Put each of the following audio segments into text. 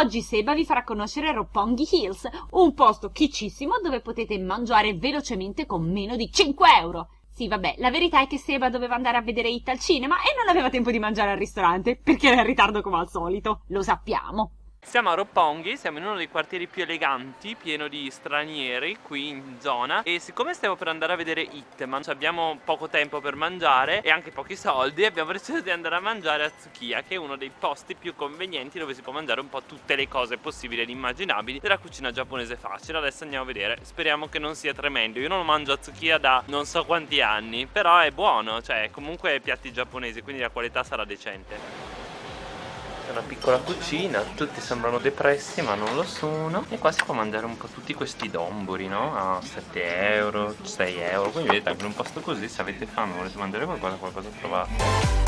Oggi Seba vi farà conoscere Roppongi Hills, un posto chiccissimo dove potete mangiare velocemente con meno di 5 euro. Sì, vabbè, la verità è che Seba doveva andare a vedere It al cinema e non aveva tempo di mangiare al ristorante, perché era in ritardo come al solito. Lo sappiamo. Siamo a Roppongi, siamo in uno dei quartieri più eleganti, pieno di stranieri qui in zona e siccome stiamo per andare a vedere It, ma abbiamo poco tempo per mangiare e anche pochi soldi, abbiamo deciso di andare a mangiare a Tsukiya, che è uno dei posti più convenienti dove si può mangiare un po' tutte le cose possibili ed immaginabili della cucina giapponese facile. Adesso andiamo a vedere, speriamo che non sia tremendo. Io non lo mangio a Tsukiya da non so quanti anni, però è buono, cioè comunque piatti giapponesi, quindi la qualità sarà decente una piccola cucina tutti sembrano depressi ma non lo sono. E qua si può mangiare un po' tutti questi domburi no? a 7 euro 6 euro. Quindi vedete anche in un posto così se avete fame volete mangiare qualcosa qualcosa trovate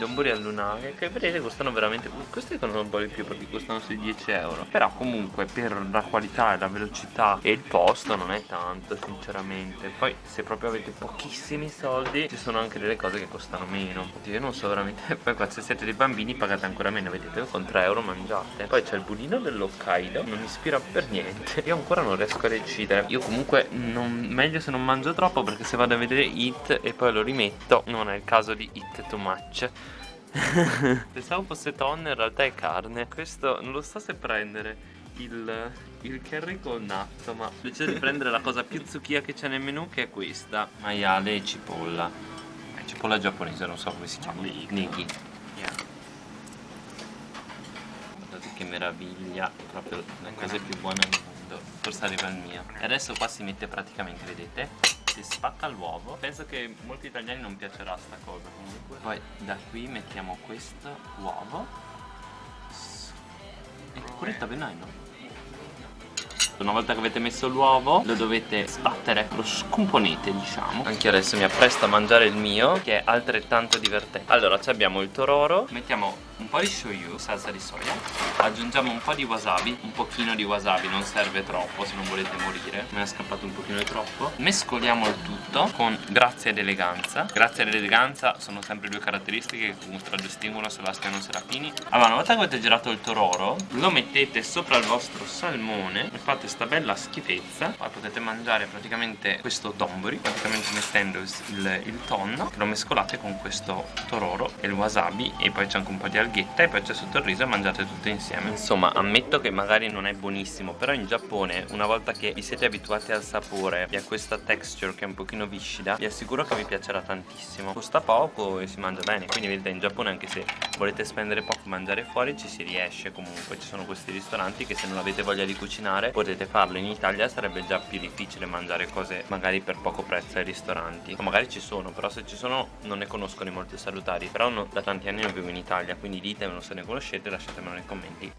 dombori al lunare che vedete costano veramente questi costano un po' di più perché costano sui 10 euro però comunque per la qualità e la velocità e il posto non è tanto sinceramente. Poi se proprio avete pochissimi soldi ci sono anche delle cose che costano meno. Io non so veramente poi qua se siete dei bambini pagate ancora meno vedete con 3 euro mangiate. Poi c'è il budino dell'Hokkaido non mi ispira per niente. Io ancora non riesco a decidere. Io comunque non, meglio se non mangio troppo perché se vado a vedere It e poi lo rimetto non è il caso di It too much Pensavo fosse tonno, in realtà è carne. Questo non lo so se prendere il, il curry col natto Ma ho deciso di prendere la cosa più zucchia che c'è nel menù Che è questa. Maiale e cipolla. È cipolla giapponese, non so come si chiama. Nighi yeah. Guardate che meraviglia Proprio la cosa più buona del mondo Forse arriva il mio. E adesso qua si mette praticamente, vedete? Si spacca l'uovo. Penso che molti italiani non piacerà sta cosa comunque. Poi da qui mettiamo questo uovo. E curetta veneno una volta che avete messo l'uovo lo dovete sbattere lo scomponete diciamo. Anche adesso mi appresto a mangiare il mio che è altrettanto divertente. Allora abbiamo il tororo. Mettiamo un po' di shoyu, salsa di soia aggiungiamo un po' di wasabi un pochino di wasabi, non serve troppo se non volete morire. Me ne è scappato un pochino di troppo. Mescoliamo il tutto con grazia ed eleganza. Grazia ed eleganza sono sempre due caratteristiche che contraddistinguono Sebastiano Serafini. Allora una volta che avete girato il tororo lo mettete sopra il vostro salmone e fate sta bella schifezza. Poi potete mangiare praticamente questo donburi praticamente mettendo il, il tonno che lo mescolate con questo tororo e il wasabi e poi c'è anche un po' di alghe alghetta e poi c'è sotto il riso e mangiate tutte insieme. Insomma ammetto che magari non è buonissimo però in Giappone una volta che vi siete abituati al sapore e a questa texture che è un pochino viscida vi assicuro che vi piacerà tantissimo. Costa poco e si mangia bene quindi vedete in Giappone anche se volete spendere poco mangiare fuori ci si riesce comunque. Ci sono questi ristoranti che se non avete voglia di cucinare potete farlo. In Italia sarebbe già più difficile mangiare cose magari per poco prezzo ai ristoranti. O magari ci sono però se ci sono non ne conosco di molto salutari. Però no, da tanti anni non vivo in Italia quindi ditemelo se ne conoscete lasciatemelo nei commenti